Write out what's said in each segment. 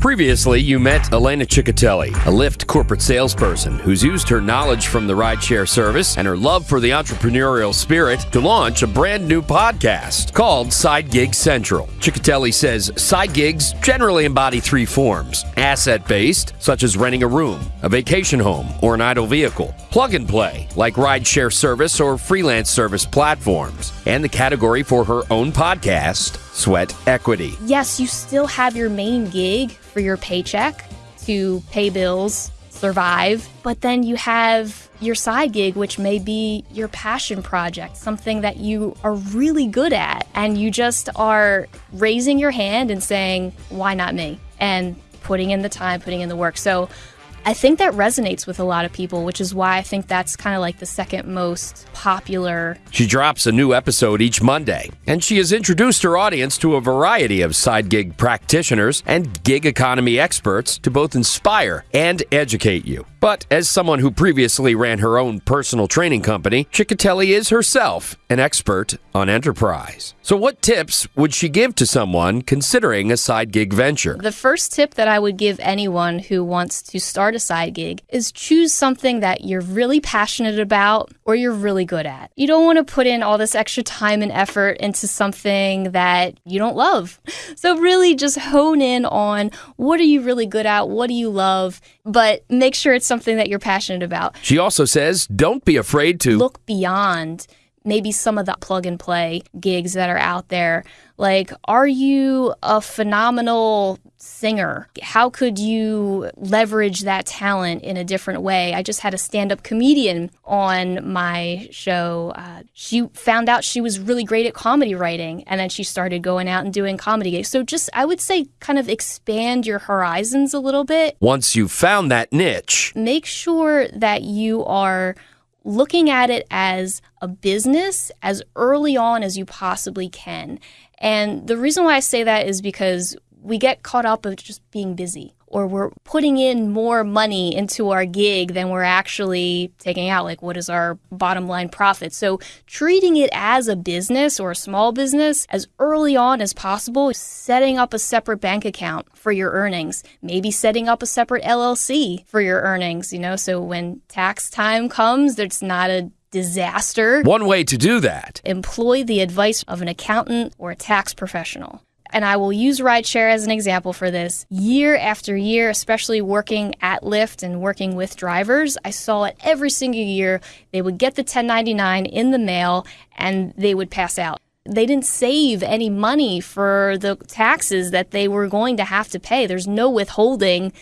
Previously, you met Elena Ciccatelli, a Lyft corporate salesperson who's used her knowledge from the rideshare service and her love for the entrepreneurial spirit to launch a brand new podcast called Side Gig Central. Ciccatelli says side gigs generally embody three forms asset based, such as renting a room, a vacation home, or an idle vehicle, plug and play, like rideshare service or freelance service platforms, and the category for her own podcast, Sweat Equity. Yes, you still have your main gig for your paycheck to pay bills, survive, but then you have your side gig, which may be your passion project, something that you are really good at, and you just are raising your hand and saying, Why not me? And putting in the time, putting in the work. So I think that resonates with a lot of people, which is why I think that's kind of like the second most popular. She drops a new episode each Monday, and she has introduced her audience to a variety of side gig practitioners and gig economy experts to both inspire and educate you. But as someone who previously ran her own personal training company, Ciccatelli is herself an expert on enterprise. So, what tips would she give to someone considering a side gig venture? The first tip that I would give anyone who wants to start a side gig is choose something that you're really passionate about or you're really good at. You don't want to put in all this extra time and effort into something that you don't love. So, really just hone in on what are you really good at? What do you love? But make sure it's something that you're passionate about. She also says don't be afraid to look beyond maybe some of the plug and play gigs that are out there. Like, are you a phenomenal singer? How could you leverage that talent in a different way? I just had a stand up comedian on my show. Uh, she found out she was really great at comedy writing, and then she started going out and doing comedy gigs. So, just I would say, kind of expand your horizons a little bit. Once you've found that niche, make sure that you are looking at it as a business as early on as you possibly can. And the reason why I say that is because we get caught up of just being busy or we're putting in more money into our gig than we're actually taking out like what is our bottom line profit? So treating it as a business or a small business as early on as possible setting up a separate bank account for your earnings maybe setting up a separate llc for your earnings you know? So when tax time comes there's not a disaster. One way to do that employ the advice of an accountant or a tax professional and I will use rideshare as an example for this. Year after year, especially working at Lyft and working with drivers, I saw it every single year. They would get the 1099 in the mail and they would pass out. They didn't save any money for the taxes that they were going to have to pay. There's no withholding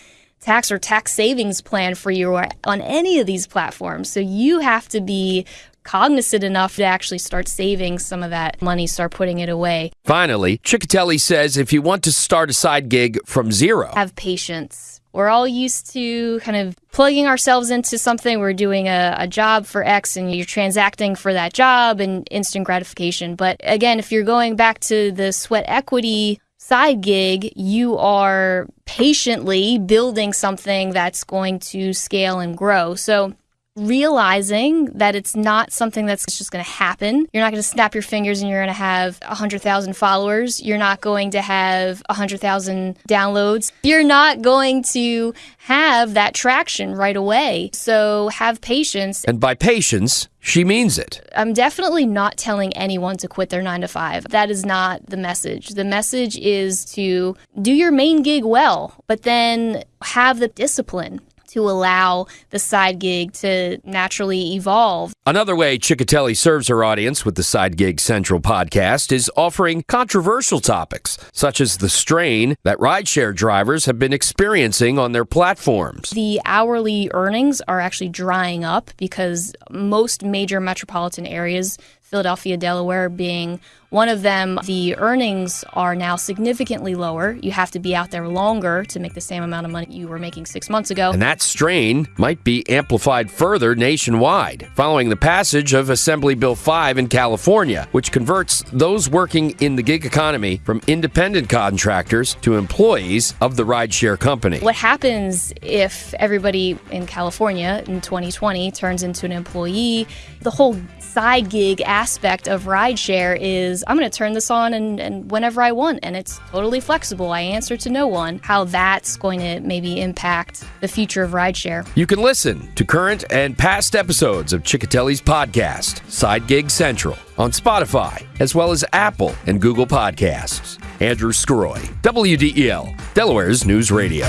tax or tax savings plan for you on any of these platforms. So you have to be cognizant enough to actually start saving some of that money, start putting it away. Finally, Ciccatelli says if you want to start a side gig from zero, have patience. We're all used to kind of plugging ourselves into something. We're doing a, a, job for X and you're transacting for that job and instant gratification. But again, if you're going back to the sweat equity side gig, you are patiently building something that's going to scale and grow. So realizing that it's not something that's just going to happen. You're not going to snap your fingers and you're going to have 100,000 followers. You're not going to have 100,000 downloads. You're not going to have that traction right away. So have patience. And by patience, she means it. I'm definitely not telling anyone to quit their nine to five. That is not the message. The message is to do your main gig well, but then have the discipline to allow the side gig to naturally evolve. Another way Ciccatelli serves her audience with the Side Gig Central podcast is offering controversial topics, such as the strain that rideshare drivers have been experiencing on their platforms. The hourly earnings are actually drying up because most major metropolitan areas Philadelphia, Delaware being one of them, the earnings are now significantly lower. You have to be out there longer to make the same amount of money you were making six months ago. And that strain might be amplified further nationwide following the passage of Assembly Bill 5 in California, which converts those working in the gig economy from independent contractors to employees of the rideshare company. What happens if everybody in California in 2020 turns into an employee? The whole side gig aspect of rideshare is I'm going to turn this on and, and whenever I want, and it's totally flexible. I answer to no one. How that's going to maybe impact the future of rideshare. You can listen to current and past episodes of Ciccatelli's podcast, Side Gig Central, on Spotify, as well as Apple and Google Podcasts. Andrew Skroy, WDEL, Delaware's News Radio.